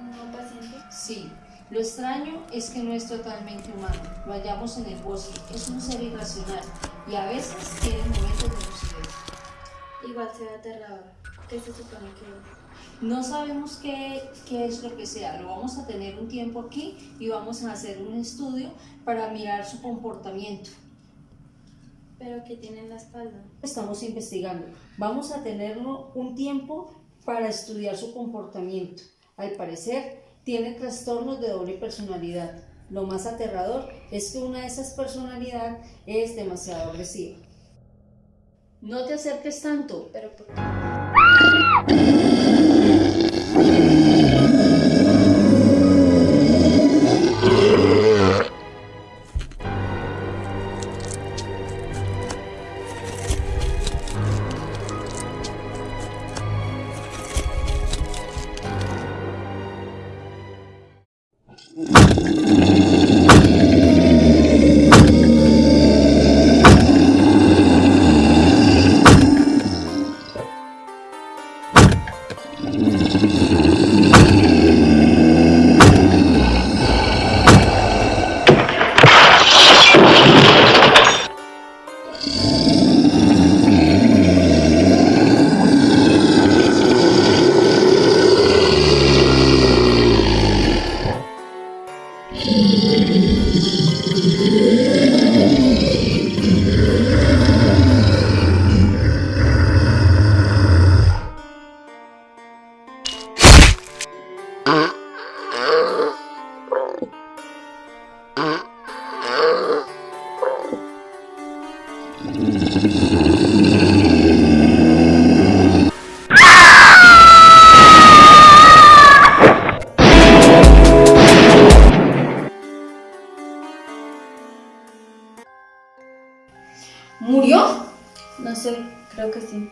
un paciente? Sí, lo extraño es que no es totalmente humano. Lo hallamos en el bosque. Es un ser irracional y a veces tiene momentos de lucidez. Igual se ve aterrador. ¿Qué se supone que es? No sabemos qué, qué es lo que sea. Lo vamos a tener un tiempo aquí y vamos a hacer un estudio para mirar su comportamiento. ¿Pero qué tiene en la espalda? Estamos investigando. Vamos a tenerlo un tiempo para estudiar su comportamiento. Al parecer, tiene trastornos de doble personalidad. Lo más aterrador es que una de esas personalidades es demasiado agresiva. No te acerques tanto. ¿Pero ¿Murió? No sé, creo que sí.